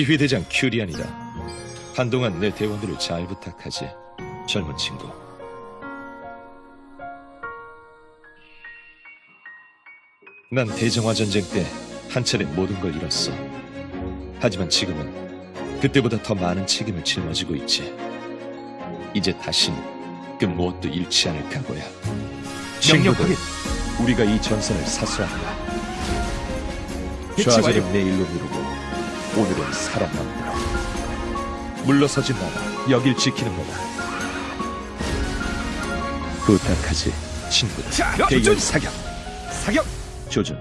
지휘대장 큐리안이다. 한동안 내 대원들을 잘 부탁하지. 젊은 친구. 난 대정화 전쟁 때 한 차례 모든 걸 잃었어. 하지만 지금은 그때보다 더 많은 책임을 짊어지고 있지. 이제 다신 그 무엇도 잃지 않을 각오야. 친구들, 우리가 이 전선을 사수한다. 좌절은 완료. 내일로 미루고 오늘은 살아남으라. 물러서지 마라. 여길 지키는 거다. 부탁하지, 친구들. 조준! 사격. 사격! 조준.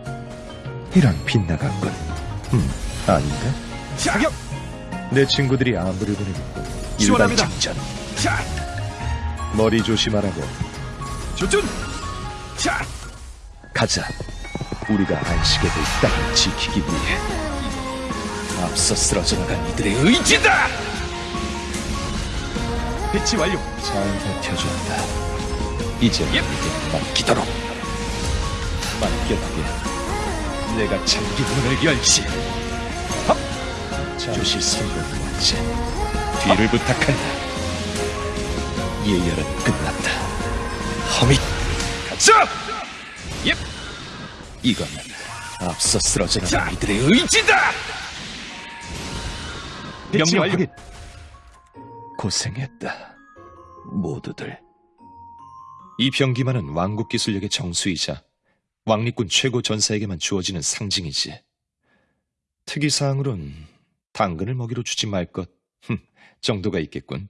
이런 빗나갔군. 음, 아닌가? 사격! 내 친구들이 안부를 보내겠군. 일반. 작전. 자, 머리 조심하라고. 조준! 자, 가자. 우리가 안식의 들 땅을 지키기 위해 앞서 쓰러져 나간 이들의 의지다! 배치 완료. 잘 버텨준다. 이제 예. 우리에게 맡기도록. 맡겨두게. 내가 장기 문을 열지. 손을 놓지. 뒤를 부탁한다. 예열은 끝났다. 허밋. 가자! 예, 이거는 앞서 쓰러져 자, 나간 이들의 의지다! 명령. 확인. 고생했다. 모두들. 이 병기만은 왕국 기술력의 정수이자 왕립군 최고 전사에게만 주어지는 상징이지. 특이사항으론 당근을 먹이로 주지 말 것, 흠, 정도가 있겠군.